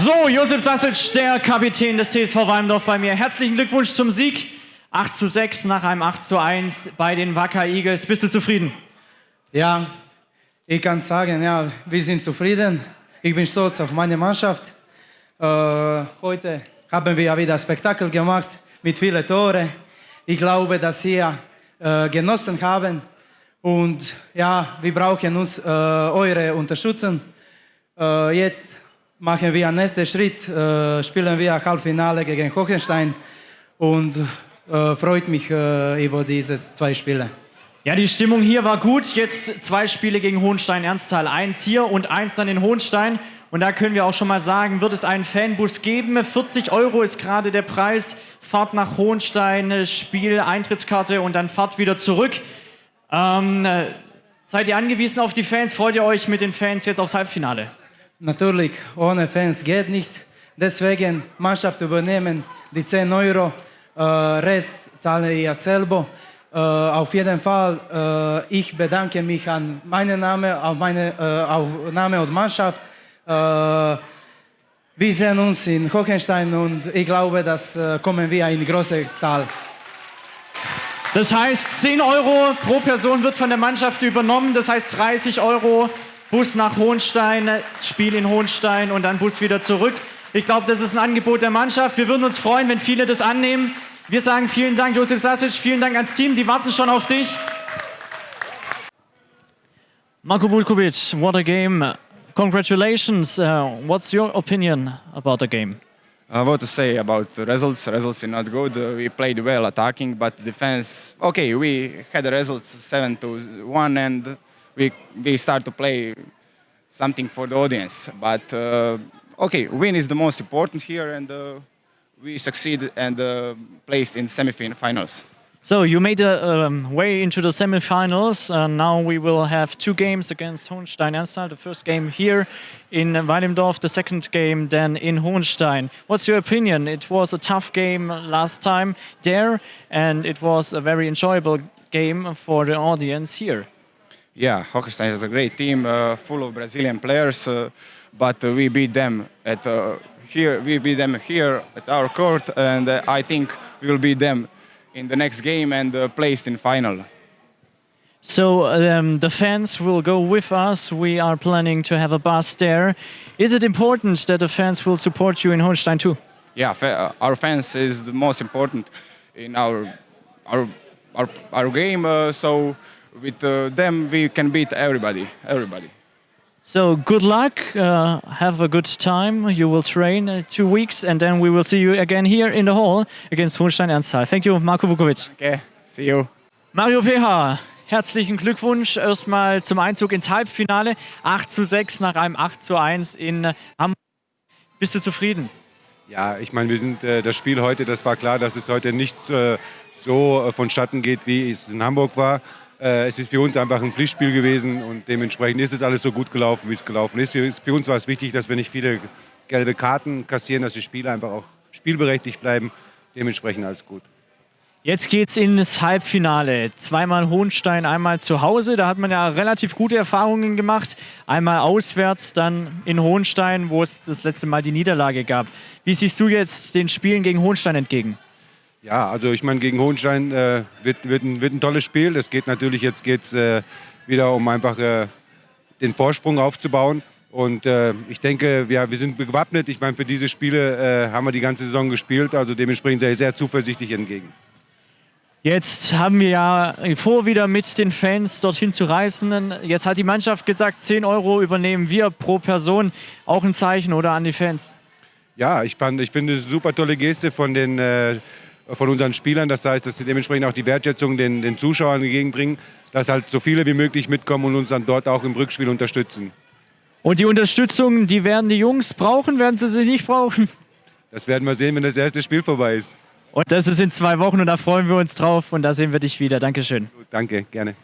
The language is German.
So, Josef Sasic, der Kapitän des TSV Walmdorf bei mir. Herzlichen Glückwunsch zum Sieg. 8 zu 6 nach einem 8 zu 1 bei den Wacker Eagles. Bist du zufrieden? Ja, ich kann sagen, ja, wir sind zufrieden. Ich bin stolz auf meine Mannschaft. Äh, heute haben wir wieder Spektakel gemacht mit vielen Toren. Ich glaube, dass wir äh, genossen haben. Und ja, wir brauchen uns äh, eure Unterstützung. Äh, jetzt machen wir einen nächsten Schritt, äh, spielen wir Halbfinale gegen Hohenstein und äh, freut mich äh, über diese zwei Spiele. Ja, die Stimmung hier war gut. Jetzt zwei Spiele gegen Hohenstein-Ernsthal. Eins hier und eins dann in Hohenstein. Und da können wir auch schon mal sagen, wird es einen Fanbus geben. 40 Euro ist gerade der Preis. Fahrt nach Hohenstein, Spiel, Eintrittskarte und dann Fahrt wieder zurück. Ähm, seid ihr angewiesen auf die Fans? Freut ihr euch mit den Fans jetzt aufs Halbfinale? Natürlich, ohne Fans geht nicht. Deswegen Mannschaft übernehmen, die 10 Euro, äh, Rest zahle ich selber. Äh, auf jeden Fall, äh, ich bedanke mich an meinen Namen, auf meine äh, auf Name und Mannschaft. Äh, wir sehen uns in Hohenstein und ich glaube, dass äh, kommen wir in große Zahl. Das heißt, 10 Euro pro Person wird von der Mannschaft übernommen. Das heißt 30 Euro Bus nach Hohenstein, Spiel in Hohenstein und dann Bus wieder zurück. Ich glaube, das ist ein Angebot der Mannschaft. Wir würden uns freuen, wenn viele das annehmen. Wir sagen vielen Dank, Josef Sasic, vielen Dank ans Team, die warten schon auf dich. Marko Bulkovic, what a game. Congratulations. Uh, what's your opinion about the game? Uh, what to say about the results? Results are not good. Uh, we played well attacking, but defense. Okay, we had the results seven to one, and we we start to play something for the audience. But uh, okay, win is the most important here, and uh, we succeed and uh, placed in semi-finals. So you made a um, way into the semifinals. Uh, now we will have two games against Hohenstein Ernstthal. The first game here in Weidemdorf, the second game then in Hohenstein. What's your opinion? It was a tough game last time there, and it was a very enjoyable game for the audience here. Yeah, Hohenstein is a great team, uh, full of Brazilian players, uh, but uh, we beat them at uh, here. We beat them here at our court, and uh, I think we will beat them in the next game and uh, placed in final. So um, the fans will go with us. We are planning to have a bus there. Is it important that the fans will support you in Holstein too? Yeah, fa our fans is the most important in our our our, our game. Uh, so with uh, them we can beat everybody. Everybody. So good luck. Uh, have a good time. You will train uh, two weeks, and then we will see you again here in the hall against Hohenstein Ernsthal. Thank you, Marco Vukovic. Okay, see you. Mario PH, herzlichen Glückwunsch erstmal zum Einzug ins Halbfinale. 8 zu 6 nach einem 8 zu 1 in Hamburg. Bist du zufrieden? Ja, ich meine, wir sind äh, das Spiel heute, das war klar, dass es heute nicht äh, so äh, vonstatten geht, wie es in Hamburg war. Äh, es ist für uns einfach ein Pflichtspiel gewesen und dementsprechend ist es alles so gut gelaufen, wie es gelaufen ist. Für uns war es wichtig, dass wir nicht viele gelbe Karten kassieren, dass die Spieler einfach auch spielberechtigt bleiben. Dementsprechend alles gut. Jetzt geht's ins Halbfinale. Zweimal Hohenstein, einmal zu Hause. Da hat man ja relativ gute Erfahrungen gemacht. Einmal auswärts, dann in Hohenstein, wo es das letzte Mal die Niederlage gab. Wie siehst du jetzt den Spielen gegen Hohenstein entgegen? Ja, also ich meine, gegen Hohenstein äh, wird, wird, ein, wird ein tolles Spiel. Es geht natürlich, jetzt geht es äh, wieder um einfach äh, den Vorsprung aufzubauen. Und äh, ich denke, ja, wir sind gewappnet. Ich meine, für diese Spiele äh, haben wir die ganze Saison gespielt. Also dementsprechend sehr, sehr zuversichtlich entgegen. Jetzt haben wir ja vor, wieder mit den Fans dorthin zu reisen. Jetzt hat die Mannschaft gesagt, 10 Euro übernehmen wir pro Person. Auch ein Zeichen oder an die Fans? Ja, ich, fand, ich finde es eine super tolle Geste von den äh, von unseren Spielern. Das heißt, dass sie dementsprechend auch die Wertschätzung den, den Zuschauern entgegenbringen, dass halt so viele wie möglich mitkommen und uns dann dort auch im Rückspiel unterstützen. Und die Unterstützung, die werden die Jungs brauchen, werden sie sie nicht brauchen? Das werden wir sehen, wenn das erste Spiel vorbei ist. Und das ist in zwei Wochen und da freuen wir uns drauf und da sehen wir dich wieder. Dankeschön. Danke, gerne.